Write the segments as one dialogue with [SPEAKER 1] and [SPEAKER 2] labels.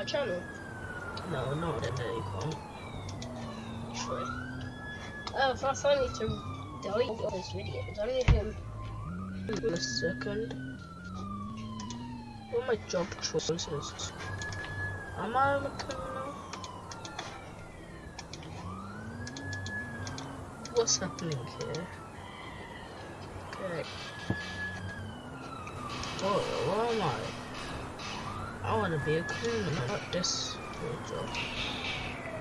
[SPEAKER 1] my channel?
[SPEAKER 2] No, no, then there you go.
[SPEAKER 1] True. Oh, if I finally to delete all this video, it's only him.
[SPEAKER 2] Wait a second. What are my job choices? Am I a criminal? What's happening here? Okay. Whoa, where am I? I want to be a criminal, not this job.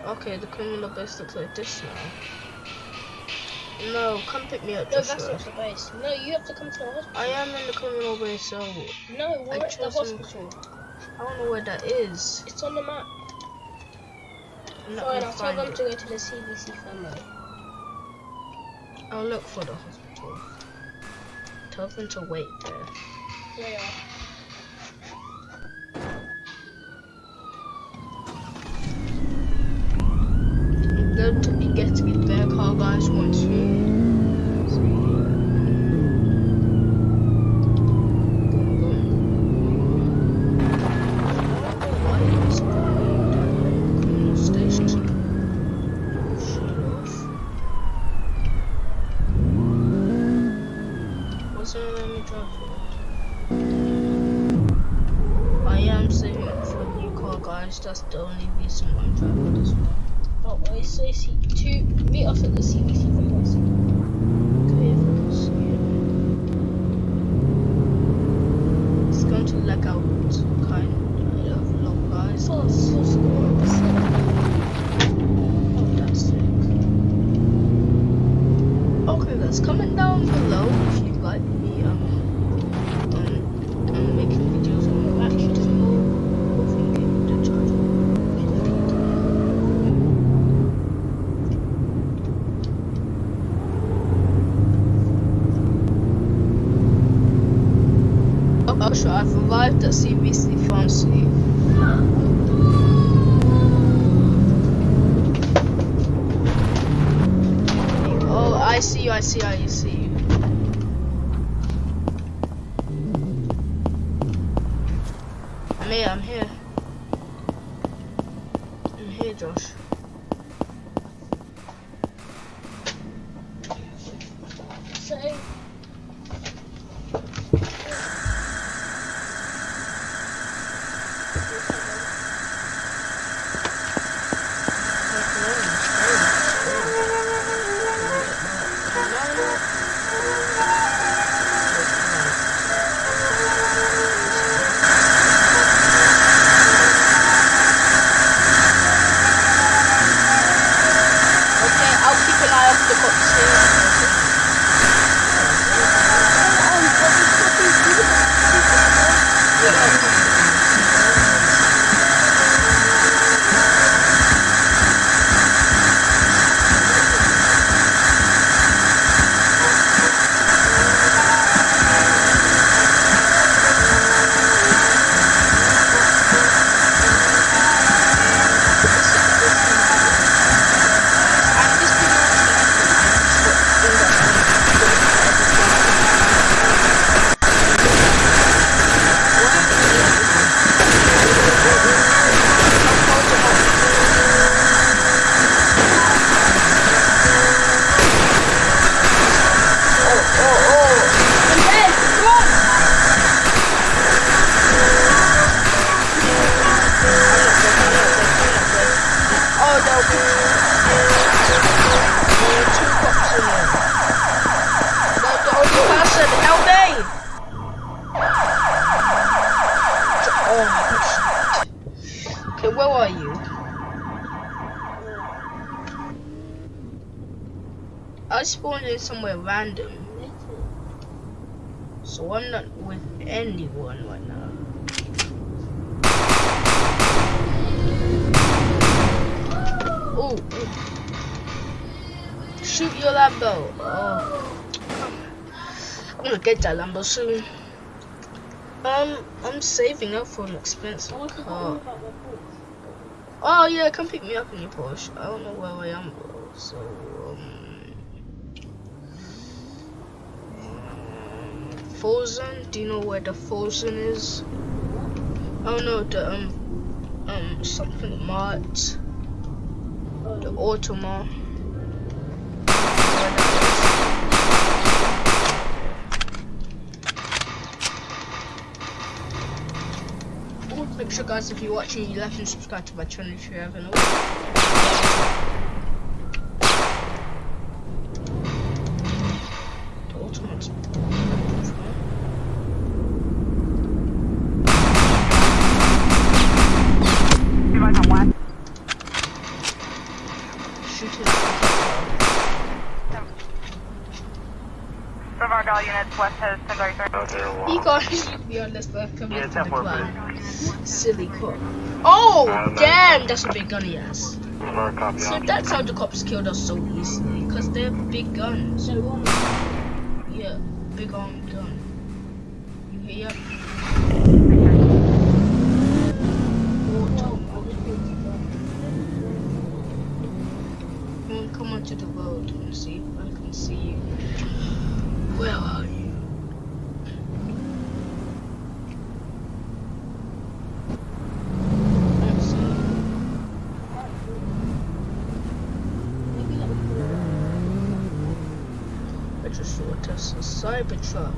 [SPEAKER 2] Okay, the criminal base looks like this now. No, come pick me up,
[SPEAKER 1] No, that's not the base. No, you have to come to the hospital.
[SPEAKER 2] I am in the criminal base, so
[SPEAKER 1] No, we're
[SPEAKER 2] I
[SPEAKER 1] at the hospital.
[SPEAKER 2] I don't know where that is.
[SPEAKER 1] It's on the map. Fine, I'll tell them to go to the CBC family.
[SPEAKER 2] I'll look for the hospital. Tell them to wait there.
[SPEAKER 1] They are.
[SPEAKER 2] Getting their guys, once you. It? I am saving up for new car, guys. That's the only reason I'm driving this one.
[SPEAKER 1] Oh, wait, so see, to meet us at the CBC
[SPEAKER 2] see it. It's going to lag out kind of low, guys.
[SPEAKER 1] Oh, so slow.
[SPEAKER 2] Oh, that's sick. Okay, guys, comment down below if you'd like me um, um, um making videos on actions or if you get the charger. Sure, I've arrived at CBC Pharmacy. Oh, I see you, I see you, I see you. I'm here, I'm here. I'm here, Josh. Somewhere random, so I'm not with anyone right now. Oh, shoot your Lambo. Oh, I'm gonna get that Lambo soon. Um, I'm saving up for an expensive car. Oh yeah, come pick me up in your Porsche. I don't know where I am, bro. So um, Folsom. Do you know where the Folsom is? Oh no, the um, um something mods. The Automa. Make sure guys if you're watching you like and subscribe to my channel if you haven't already. The Automa's
[SPEAKER 3] You might have one.
[SPEAKER 2] shooting.
[SPEAKER 3] Some of our Gal units west has 1033.
[SPEAKER 2] You guys should be on this but come
[SPEAKER 4] Yeah,
[SPEAKER 2] into the
[SPEAKER 4] ten four.
[SPEAKER 2] Silly cop. Oh
[SPEAKER 4] Uh,
[SPEAKER 2] damn, that's a big gun he has.
[SPEAKER 4] Our
[SPEAKER 2] So that's how the cops killed us so easily, because they're big guns.
[SPEAKER 1] So.
[SPEAKER 2] Yeah, big arm gun. You hear?
[SPEAKER 1] Well,
[SPEAKER 2] Auto.
[SPEAKER 1] I'll just put it down.
[SPEAKER 2] Come on, come onto the road and see if I can see you. Where are you? I don't see you.
[SPEAKER 1] Maybe let me put
[SPEAKER 2] saw a Tesla Cybertruck.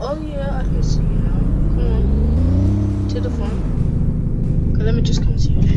[SPEAKER 2] Oh yeah, I can see you now. Come on. To the front. Okay, let me just come see you.